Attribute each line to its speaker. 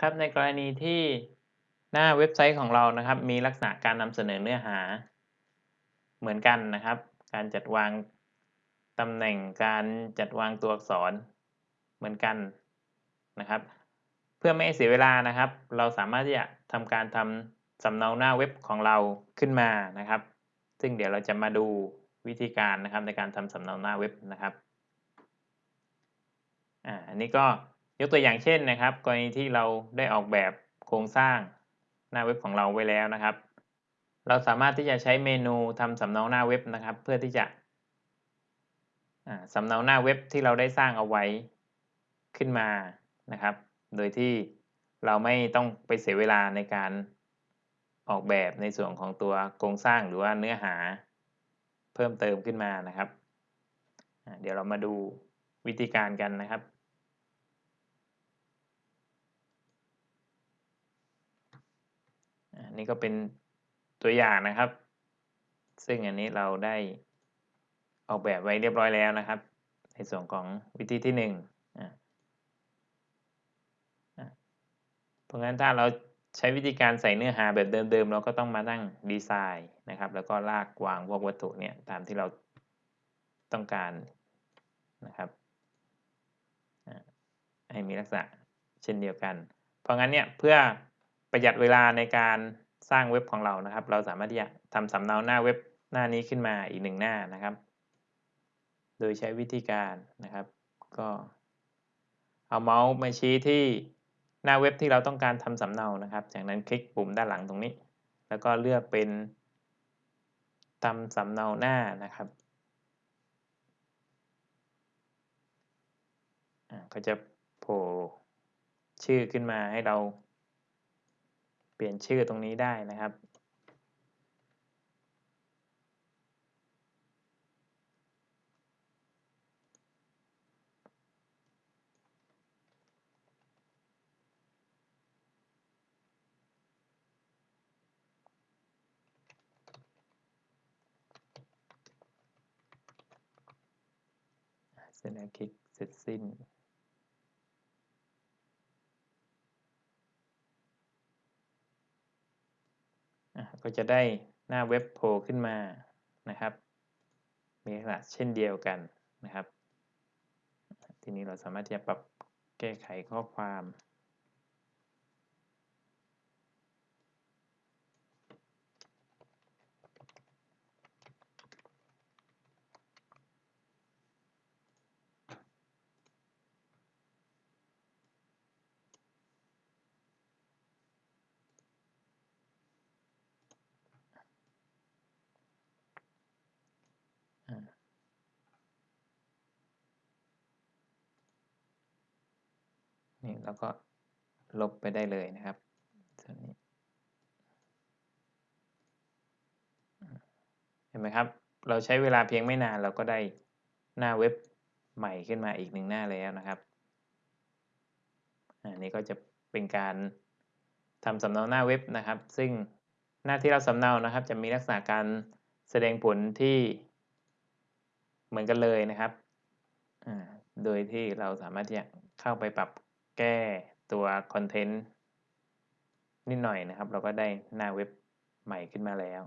Speaker 1: ครับในกรณีที่หน้าเว็บไซต์ของเรานะครับ มีลักษณะการนำเสนอเนื้อหาเหมือนกันนะครับ การจัดวางตำแหน่งการจัดวางตัวอักษรเหมือนกันนะครับ เพื่อไม่ให้เสียเวลานะครับ เราสามารถที่จะทำการทำสำเนาหน้าเว็บของเราขึ้นมานะครับ ซึ่งเดี๋ยวเราจะมาดูวิธีการนะครับในการทำสำเนาหน้าเว็บนะครับอ่าอันนี้ก็ ยกตัวอย่างเช่นนะครับ กรณีที่เราได้ออกแบบโครงสร้างหน้าเว็บของเราไว้แล้วนะครับ เราสามารถที่จะใช้เมนูทำสำเนาหน้าเว็บนะครับ เพื่อที่จะสำเนาหน้าเว็บที่เราได้สร้างเอาไว้ขึ้นมานะครับ โดยที่เราไม่ต้องไปเสียเวลาในการออกแบบในส่วนของตัวโครงสร้างหรือว่าเนื้อหาเพิ่มเติมขึ้นมานะครับ เดี๋ยวเรามาดูวิธีการกันนะครับ นนี้ก็เป็นตัวอย่างนะครับ ซึ่งอันนี้เราได้ออกแบบไว้เรียบร้อยแล้วนะครับ ในส่วนของวิธีที่หนึ่งเพราะงั้นถ้าเราใช้วิธีการใส่เนื้อหาแบบเดิมๆ เราก็ต้องมาตั้งดีไซน์นะครับ แล้วก็ลากวางพวกวัตถุเนี่ยตามที่เราต้องการนะครับให้มีลักษณะเช่นเดียวกัน เพราะงั้นเนี่ยเพื่อประหยัดเวลาในการ สร้างเว็บของเรานะครับ เราสามารถที่จะทำสำเนาหน้าเว็บหน้านี้ขึ้นมาอีกหนึ่งหน้านะครับ โดยใช้วิธีการนะครับ ก็เอาเมาส์มาชี้ที่หน้าเว็บที่เราต้องการทำสำเนานะครับ จากนั้นคลิกปุ่มด้านหลังตรงนี้ แล้วก็เลือกเป็นทำสำเนาหน้านะครับก็จะโผล่ชื่อขึ้นมาให้เรา เปลี่ยนชื่อตรงนี้ได้นะครับเสร็จแล้วคลิกเสร็จสิ้น ก็จะได้หน้าเว็บโผล่ขึ้นมานะครับ มีลักษณะเช่นเดียวกันนะครับ ทีนี้เราสามารถที่จะปรับแก้ไขข้อความ นี่แล้วก็ลบไปได้เลยนะครับส่วนนี้เห็นไหมครับ เราใช้เวลาเพียงไม่นานเราก็ได้หน้าเว็บใหม่ขึ้นมาอีกหนึ่งหน้าแล้วนะครับอันนี้ก็จะเป็นการทำสำเนาหน้าเว็บนะครับ ซึ่งหน้าที่เราสำเนานะครับ จะมีลักษณะการแสดงผลที่เหมือนกันเลยนะครับ โดยที่เราสามารถที่จะเข้าไปปรับ แก้ตัวคอนเทนต์นิดหน่อยนะครับ เราก็ได้หน้าเว็บใหม่ขึ้นมาแล้ว